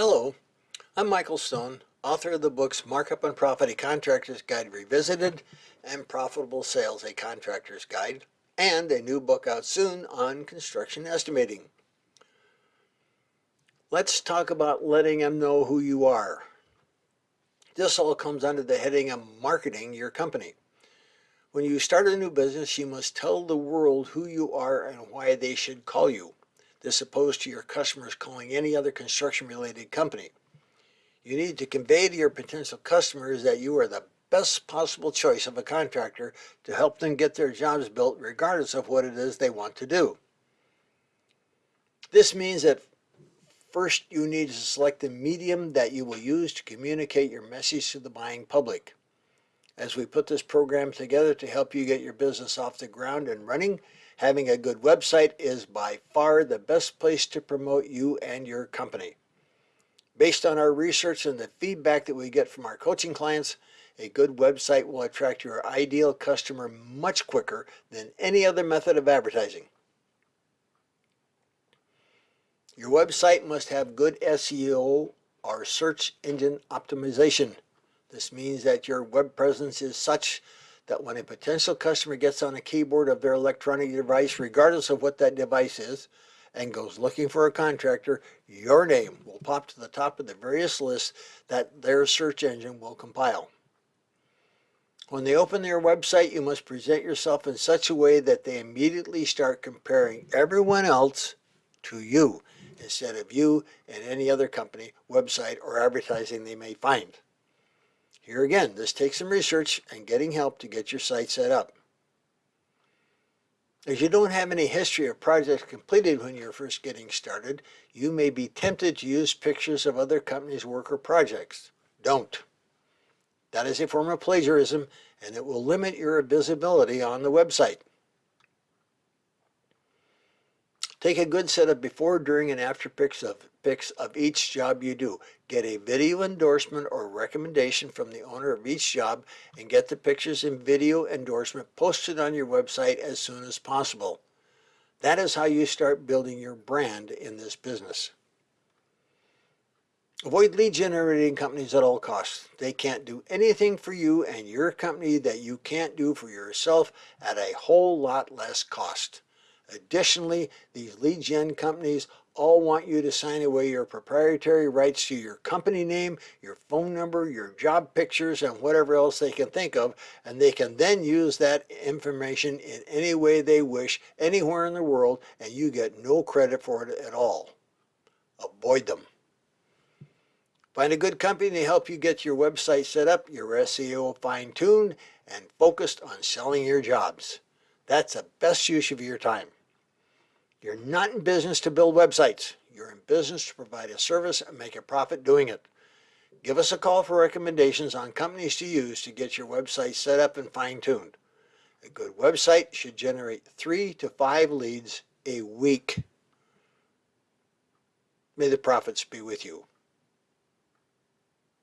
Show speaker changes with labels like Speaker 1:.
Speaker 1: Hello, I'm Michael Stone, author of the books Markup and Profit, A Contractor's Guide Revisited, and Profitable Sales, A Contractor's Guide, and a new book out soon on construction estimating. Let's talk about letting them know who you are. This all comes under the heading of marketing your company. When you start a new business, you must tell the world who you are and why they should call you. This opposed to your customers calling any other construction related company. You need to convey to your potential customers that you are the best possible choice of a contractor to help them get their jobs built regardless of what it is they want to do. This means that first you need to select the medium that you will use to communicate your message to the buying public. As we put this program together to help you get your business off the ground and running, Having a good website is by far the best place to promote you and your company. Based on our research and the feedback that we get from our coaching clients, a good website will attract your ideal customer much quicker than any other method of advertising. Your website must have good SEO or search engine optimization. This means that your web presence is such that when a potential customer gets on a keyboard of their electronic device, regardless of what that device is, and goes looking for a contractor, your name will pop to the top of the various lists that their search engine will compile. When they open their website, you must present yourself in such a way that they immediately start comparing everyone else to you instead of you and any other company, website, or advertising they may find. Here again, this takes some research and getting help to get your site set up. As you don't have any history of projects completed when you're first getting started, you may be tempted to use pictures of other companies' work or projects. Don't. That is a form of plagiarism and it will limit your visibility on the website. Take a good set of before, during, and after pics of, pics of each job you do. Get a video endorsement or recommendation from the owner of each job and get the pictures and video endorsement posted on your website as soon as possible. That is how you start building your brand in this business. Avoid lead generating companies at all costs. They can't do anything for you and your company that you can't do for yourself at a whole lot less cost. Additionally, these lead gen companies all want you to sign away your proprietary rights to your company name, your phone number, your job pictures, and whatever else they can think of, and they can then use that information in any way they wish anywhere in the world, and you get no credit for it at all. Avoid them. Find a good company to help you get your website set up, your SEO fine-tuned, and focused on selling your jobs. That's the best use of your time. You're not in business to build websites. You're in business to provide a service and make a profit doing it. Give us a call for recommendations on companies to use to get your website set up and fine-tuned. A good website should generate three to five leads a week. May the profits be with you.